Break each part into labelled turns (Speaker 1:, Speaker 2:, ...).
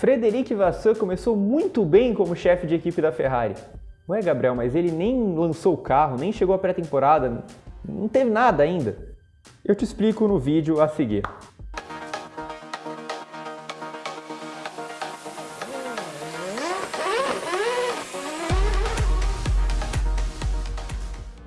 Speaker 1: Frederic Vasseur começou muito bem como chefe de equipe da Ferrari. Ué, Gabriel, mas ele nem lançou o carro, nem chegou à pré-temporada, não teve nada ainda. Eu te explico no vídeo a seguir.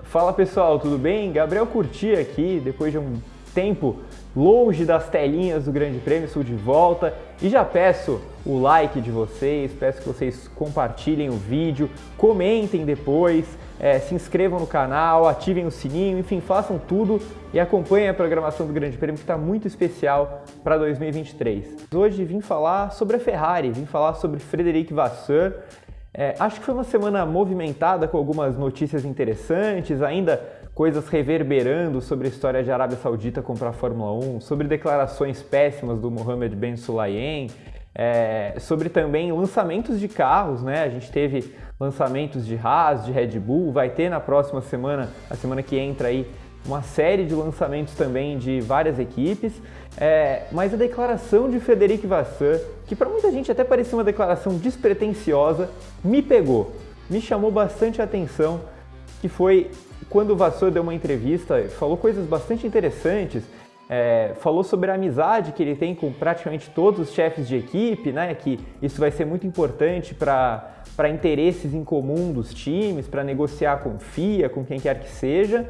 Speaker 1: Fala pessoal, tudo bem? Gabriel Curti aqui, depois de um tempo longe das telinhas do Grande Prêmio, estou de volta e já peço o like de vocês, peço que vocês compartilhem o vídeo, comentem depois, é, se inscrevam no canal, ativem o sininho, enfim, façam tudo e acompanhem a programação do Grande Prêmio que está muito especial para 2023. Hoje vim falar sobre a Ferrari, vim falar sobre Frederic Vasseur, é, acho que foi uma semana movimentada com algumas notícias interessantes, ainda coisas reverberando sobre a história de Arábia Saudita comprar a Fórmula 1, sobre declarações péssimas do Mohammed Ben Sulayem, é, sobre também lançamentos de carros, né? A gente teve lançamentos de Haas, de Red Bull, vai ter na próxima semana, a semana que entra aí, uma série de lançamentos também de várias equipes, é, mas a declaração de Frederic Vasseur, que para muita gente até parecia uma declaração despretensiosa, me pegou, me chamou bastante a atenção, que foi quando o Vasseur deu uma entrevista, falou coisas bastante interessantes, é, falou sobre a amizade que ele tem com praticamente todos os chefes de equipe, né, que isso vai ser muito importante para interesses em comum dos times, para negociar com FIA, com quem quer que seja,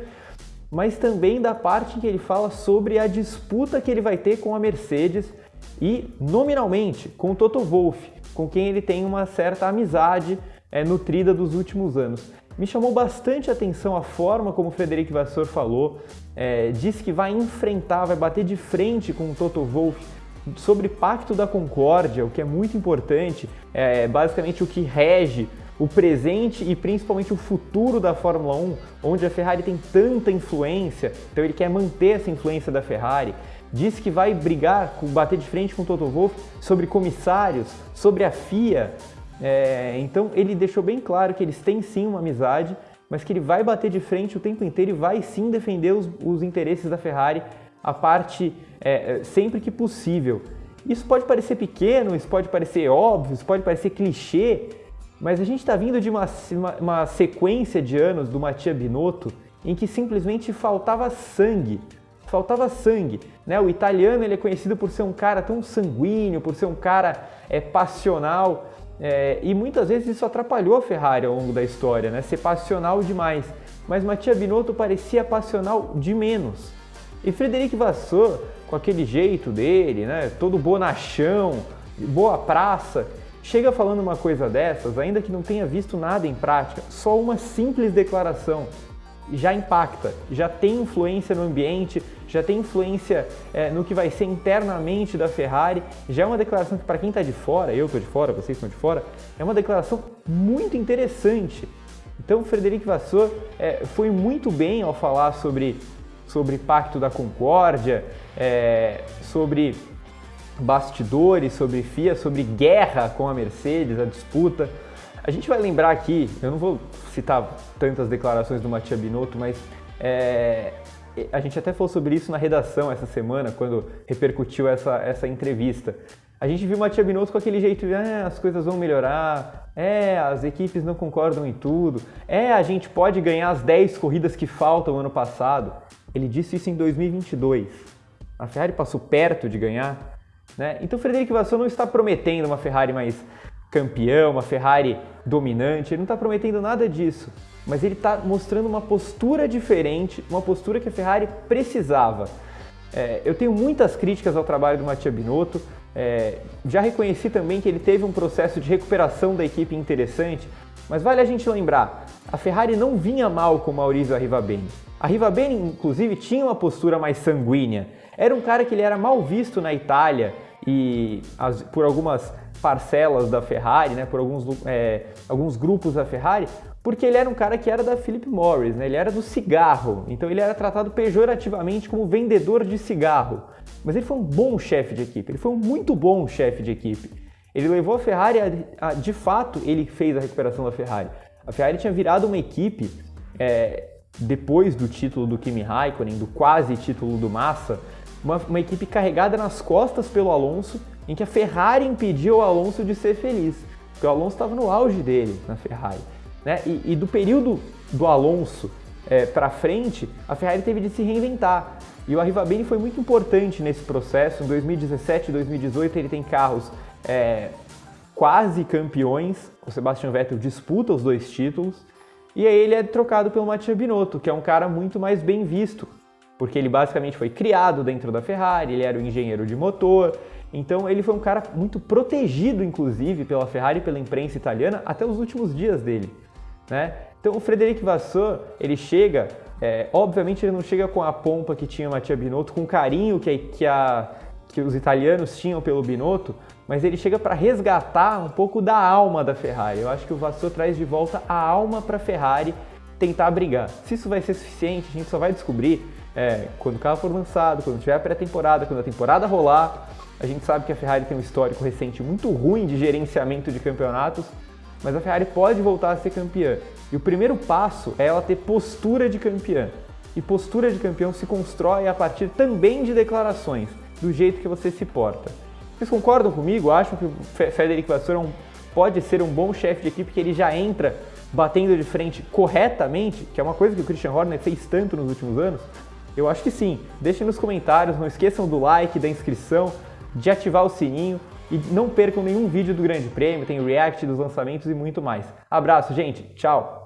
Speaker 1: mas também da parte em que ele fala sobre a disputa que ele vai ter com a Mercedes e, nominalmente, com o Toto Wolff, com quem ele tem uma certa amizade é, nutrida dos últimos anos. Me chamou bastante atenção a forma como o Frederic Vasseur falou, é, disse que vai enfrentar, vai bater de frente com o Toto Wolff sobre Pacto da Concórdia, o que é muito importante, é basicamente o que rege o presente e principalmente o futuro da Fórmula 1, onde a Ferrari tem tanta influência, então ele quer manter essa influência da Ferrari. Diz que vai brigar, bater de frente com o Toto Wolff sobre comissários, sobre a FIA. É, então ele deixou bem claro que eles têm sim uma amizade, mas que ele vai bater de frente o tempo inteiro e vai sim defender os, os interesses da Ferrari a parte é, sempre que possível. Isso pode parecer pequeno, isso pode parecer óbvio, isso pode parecer clichê, mas a gente está vindo de uma, uma, uma, sequência de anos do Mattia Binotto em que simplesmente faltava sangue. Faltava sangue. Né? O italiano ele é conhecido por ser um cara tão sanguíneo, por ser um cara é, passional. É, e muitas vezes isso atrapalhou a Ferrari ao longo da história, né? ser passional demais. Mas Mattia Binotto parecia passional de menos. E Frederic Vasseur, com aquele jeito dele, né? todo bonachão, boa praça, chega falando uma coisa dessas, ainda que não tenha visto nada em prática, só uma simples declaração já impacta, já tem influência no ambiente, já tem influência é, no que vai ser internamente da Ferrari, já é uma declaração que para quem está de fora, eu estou de fora, vocês estão de fora, é uma declaração muito interessante. Então o Frederic Vasseur é, foi muito bem ao falar sobre, sobre Pacto da Concórdia, é, sobre bastidores sobre FIA, sobre guerra com a Mercedes, a disputa. A gente vai lembrar aqui, eu não vou citar tantas declarações do Mattia Binotto, mas é, a gente até falou sobre isso na redação essa semana, quando repercutiu essa, essa entrevista. A gente viu o Mattia Binotto com aquele jeito de ah, as coisas vão melhorar, é, as equipes não concordam em tudo, é, a gente pode ganhar as 10 corridas que faltam ano passado. Ele disse isso em 2022. A Ferrari passou perto de ganhar né? Então Frederico Vasseur não está prometendo uma Ferrari mais campeão, uma Ferrari dominante, ele não está prometendo nada disso, mas ele está mostrando uma postura diferente, uma postura que a Ferrari precisava. É, eu tenho muitas críticas ao trabalho do Mattia Binotto, é, já reconheci também que ele teve um processo de recuperação da equipe interessante, mas vale a gente lembrar, a Ferrari não vinha mal com Maurizio Arrivabene. Arrivabene, inclusive, tinha uma postura mais sanguínea. Era um cara que ele era mal visto na Itália e as, por algumas parcelas da Ferrari, né, por alguns, é, alguns grupos da Ferrari, porque ele era um cara que era da Philip Morris, né, ele era do cigarro, então ele era tratado pejorativamente como vendedor de cigarro. Mas ele foi um bom chefe de equipe, ele foi um muito bom chefe de equipe. Ele levou a Ferrari, a, a, de fato, ele fez a recuperação da Ferrari. A Ferrari tinha virado uma equipe, é, depois do título do Kimi Raikkonen, do quase título do Massa, uma, uma equipe carregada nas costas pelo Alonso, em que a Ferrari impediu o Alonso de ser feliz, porque o Alonso estava no auge dele na Ferrari. Né? E, e do período do Alonso é, para frente, a Ferrari teve de se reinventar. E o Arrivabene foi muito importante nesse processo. Em 2017 e 2018 ele tem carros é, quase campeões. O Sebastian Vettel disputa os dois títulos. E aí ele é trocado pelo Mattia Binotto, que é um cara muito mais bem visto, porque ele basicamente foi criado dentro da Ferrari, ele era o engenheiro de motor, então ele foi um cara muito protegido, inclusive, pela Ferrari e pela imprensa italiana até os últimos dias dele. Né? Então o Frederic Vasseur, ele chega, é, obviamente ele não chega com a pompa que tinha Mattia Binotto, com o carinho que, que, a, que os italianos tinham pelo Binotto, mas ele chega para resgatar um pouco da alma da Ferrari. Eu acho que o Vasseur traz de volta a alma para a Ferrari tentar brigar. Se isso vai ser suficiente, a gente só vai descobrir é, quando o carro for lançado, quando tiver a pré-temporada, quando a temporada rolar. A gente sabe que a Ferrari tem um histórico recente muito ruim de gerenciamento de campeonatos, mas a Ferrari pode voltar a ser campeã. E o primeiro passo é ela ter postura de campeã. E postura de campeão se constrói a partir também de declarações, do jeito que você se porta. Vocês concordam comigo? Acham que o Frederic Vasseur é um, pode ser um bom chefe de equipe, que ele já entra batendo de frente corretamente, que é uma coisa que o Christian Horner fez tanto nos últimos anos? Eu acho que sim. Deixem nos comentários, não esqueçam do like, da inscrição, de ativar o sininho e não percam nenhum vídeo do Grande Prêmio, tem react dos lançamentos e muito mais. Abraço, gente. Tchau!